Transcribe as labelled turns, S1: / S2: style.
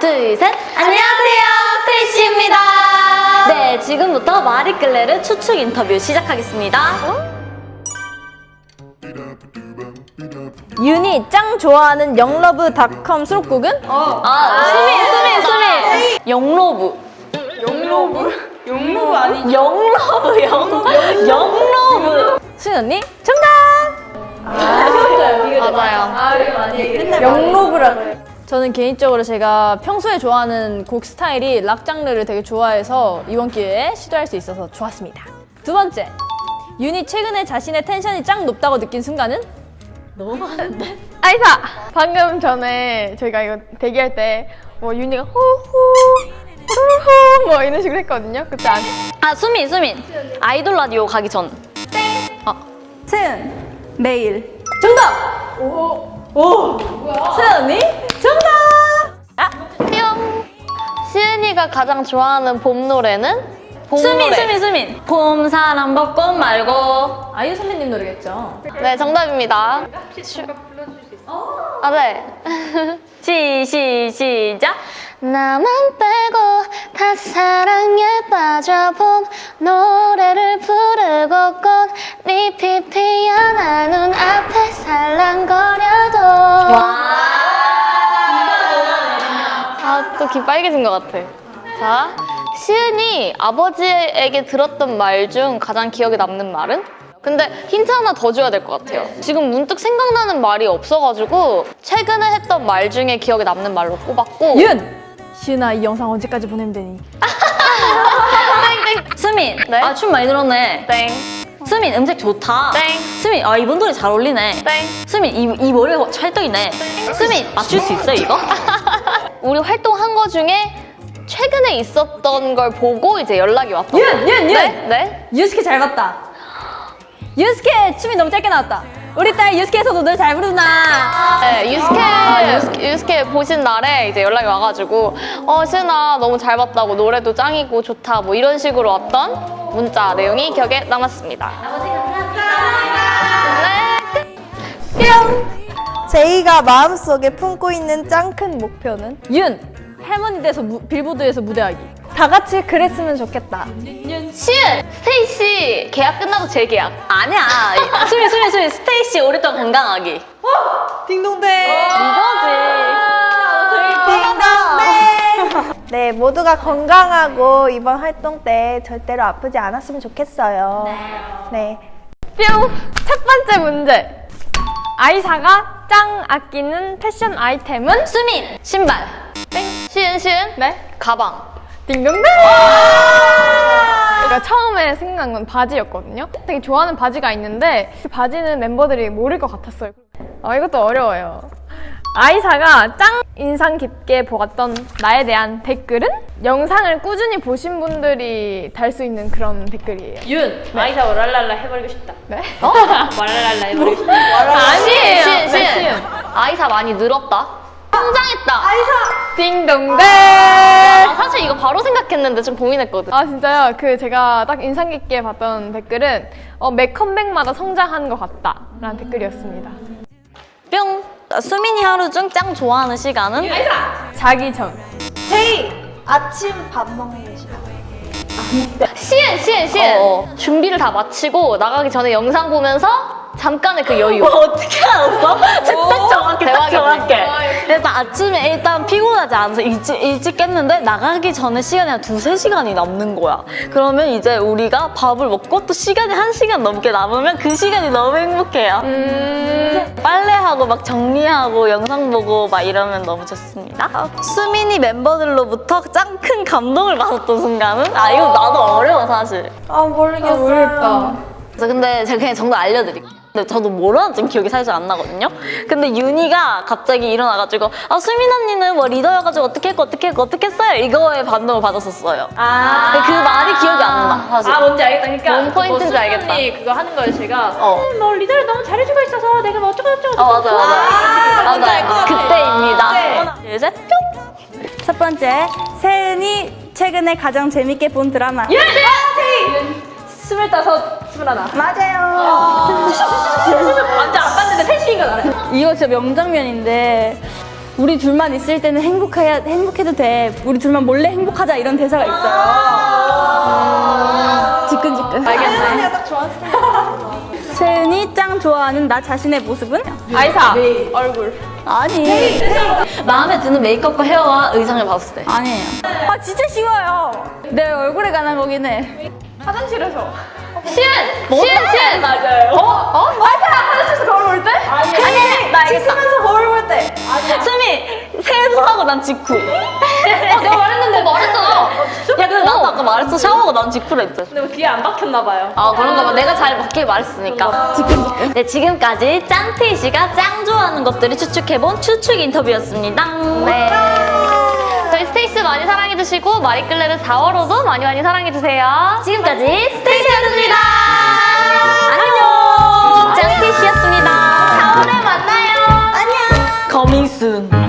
S1: 둘, 셋. 안녕하세요. 스테이시입니다. 네, 지금부터 마리끌레르 추측 인터뷰 시작하겠습니다.
S2: 윤이 짱 좋아하는 영러브닷컴 수록곡은?
S1: 아, 수민, 수민, 수민. 영로브.
S3: 영로브? 영로브 아니죠?
S1: 영러브, 영, 영러브.
S2: 수인 언니 정답!
S1: 맞아요.
S3: 아, 이거 많이 얘기했네.
S2: 영러브라고 해요. 저는 개인적으로 제가 평소에 좋아하는 곡 스타일이 락 장르를 되게 좋아해서 이번 기회에 시도할 수 있어서 좋았습니다. 두 번째, 윤이 최근에 자신의 텐션이 짱 높다고 느낀 순간은?
S1: 너무 많은데?
S4: 아이사! 방금 전에 저희가 이거 대기할 때 뭐 윤희가 호호 후후 뭐 이런 식으로 했거든요. 그때 안
S1: 아, 수민, 수민. 아이돌 라디오 가기 전. 아,
S2: 세은 내일 정답! 오! 오! 세은
S5: 가 가장 좋아하는 봄 노래는? 봄
S1: 수민,
S5: 노래.
S1: 수민, 수민. 봄, 사랑, 벚꽃 말고.
S2: 아이유 선배님 노래겠죠?
S5: 네, 정답입니다. 아, 네.
S1: 시, 시, 시작.
S5: 나만 빼고 다 사랑에 빠져 봄 노래를 부르고 꽃잎이 피어나 눈앞에 살랑거려도 아, 또 귀 빨개진 것 같아. 자, 시은이 아버지에게 들었던 말 중 가장 기억에 남는 말은? 근데 힌트 하나 더 줘야 될 것 같아요. 지금 문득 생각나는 말이 없어가지고 최근에 했던 말 중에 기억에 남는 말로 꼽았고
S2: 윤! 시은아 이 영상 언제까지 보내면 되니?
S1: 수민.
S5: 네?
S1: 아, 춤 많이 늘었네.
S5: 땡,
S1: 수민, 음색 좋다.
S5: 땡,
S1: 수민, 아, 이번 노래 잘 어울리네.
S5: 땡.
S1: 수민, 이, 이 머리가 찰떡이네. 수민, 맞출 수 있어, 이거?
S5: 우리 활동한 거 중에 최근에 있었던 걸 보고 이제 연락이 왔던
S2: 윤! 윤! 윤!
S5: 네? 네?
S2: 유스케 잘 봤다. 유스케 춤이 너무 짧게 나왔다. 우리 딸 유스케에서도 노래 잘 부르나.
S5: 네, 유스케, 유스케, 유스케 보신 날에 이제 연락이 와가지고 어, 시은아 너무 잘 봤다고 노래도 짱이고 좋다 뭐 이런 식으로 왔던 문자 내용이 기억에 남았습니다. 네.
S6: 제이가 마음속에 품고 있는 짱 큰 목표는?
S2: 윤! 할머니 돼서 무- 빌보드에서 무대하기. 다 같이 그랬으면 좋겠다.
S5: 시은, 스테이시 계약 끝나고 재계약.
S1: 아니야. 수민, 수민, 수민, 스테이시 오랫동안 건강하기.
S6: 딩동댕!
S1: 이거지.
S6: 네, 모두가 건강하고 이번 활동 때 절대로 아프지 않았으면 좋겠어요. 네.
S4: 뿅! 첫 번째 문제. 아이사가 짱 아끼는 패션 아이템은?
S1: 수민, 신발.
S5: 땡. 시은, 시은.
S4: 네?
S5: 가방.
S4: 딩동댕! 그러니까 처음에 생각난 건 바지였거든요. 되게 좋아하는 바지가 있는데 그 바지는 멤버들이 모를 것 같았어요. 아 이것도 어려워요. 아이사가 짱 인상 깊게 보았던 나에 대한 댓글은 영상을 꾸준히 보신 분들이 달 수 있는 그런 댓글이에요.
S2: 윤! 아이사 랄랄라 해버리고 싶다.
S4: 네?
S2: 어? 랄랄라 해버리고 싶다.
S4: 아니에요.
S5: 시은,
S4: 네,
S5: 시은.
S4: 시은.
S5: 아이사 많이 늘었다. 성장했다.
S4: 딩동댕!
S5: 아, 사실 이거 바로 생각했는데 좀 고민했거든.
S4: 아 진짜요? 그 제가 딱 인상 깊게 봤던 댓글은 어, 매 컴백마다 성장하는 것 같다 라는 댓글이었습니다
S1: 뿅. 수민이 하루 중 짱 좋아하는 시간은?
S4: 자기 전
S6: 제이! 아침 밥 먹는 시간.
S5: 시은, 시은, 시은.
S1: 어.
S5: 준비를 다 마치고 나가기 전에 영상 보면서 잠깐의 그 여유.
S1: 어떻게 알았어? 딱 정확해, 딱. 정확해. 일단 아침에 일단 피곤하지 않아서 일찍, 일찍 깼는데 나가기 전에 시간이 한 두세 시간이 남는 거야. 그러면 이제 우리가 밥을 먹고 또 시간이 한 시간 넘게 남으면 그 시간이 너무 행복해요.
S4: 음...
S1: 빨래하고 막 정리하고 영상 보고 막 이러면 너무 좋습니다. 수민이 멤버들로부터 짱 큰 감동을 받았던 순간은? 아 이거 나도 어려워 사실.
S6: 아, 모르겠어요.
S4: 어렵다
S1: 그래서 근데 제가 그냥 정답 알려드릴게요. 근데 저도 뭐라는지 기억이 살짝 안 나거든요. 근데 윤희가 갑자기 일어나가지고 아 수민 언니는 뭐 리더여가지고 어떻게 했고 어떻게 했고 어떻게 했어요? 이거에 반응을 받았었어요.
S2: 아.
S1: 근데 그 말이 기억이 안 나. 사실.
S2: 아 뭔지 알겠다. 그러니까
S5: 뭔 포인트인지
S2: 뭐 수민
S5: 알겠다.
S2: 언니 그거 하는 거예요. 제가
S1: 어.
S2: 음, 뭐 리더를 너무 잘해주고 있어서 내가 뭐 어쩌고 저쩌고.
S1: 어 맞아 맞아. 맞아.
S6: 같아.
S1: 그때입니다.
S2: 네.
S1: 하나 둘 셋. 뿅.
S6: 첫 번째, 세은이 최근에 가장 재밌게 본 드라마.
S2: 스물다섯, 스물하나.
S6: 맞아요.
S2: 완전 안 봤는데 패시인 건 알아요.
S6: 이거 진짜 명장면인데
S7: 우리 둘만 있을 때는 행복해야 행복해도 돼. 우리 둘만 몰래 행복하자 이런 대사가 있어요. 지끈지끈. 알겠네. 세은이 짱 좋아하는 나 자신의 모습은?
S4: 아이사 얼굴.
S7: 아니.
S1: 마음에 드는 메이크업과 헤어와 의상을 봤을 때.
S7: 아니에요. 아 진짜 쉬워요. 내 얼굴에 관한 거긴 해.
S4: 화장실에서.
S5: 시은! 시은! 시은!
S4: 맞아요. 어? 어? 맞아. 화장실에서 거울 볼 때? 아니.
S1: 아니, 나. 씻으면서 거울 볼 때. 수미, 세수하고 난 직후.
S5: 어, 내가 말했는데 말했잖아.
S1: 야, 근데 나도 아까 말했어. 샤워하고 난 직후라 했지.
S3: 근데 뭐 귀에 안 박혔나 봐요.
S1: 아, 그런가 봐. 내가 잘 맞게 말했으니까. 네, 지금까지 짱티 씨가 짱 좋아하는 것들을 추측해본 추측 인터뷰였습니다.
S5: 네. 저희 스테이시 많이 사랑해주시고 마리끌레르 4월호도 많이 많이 사랑해주세요.
S1: 지금까지 스테이시였습니다. 안녕. 짱티 씨였습니다. 4월에 만나요. 안녕. Coming soon.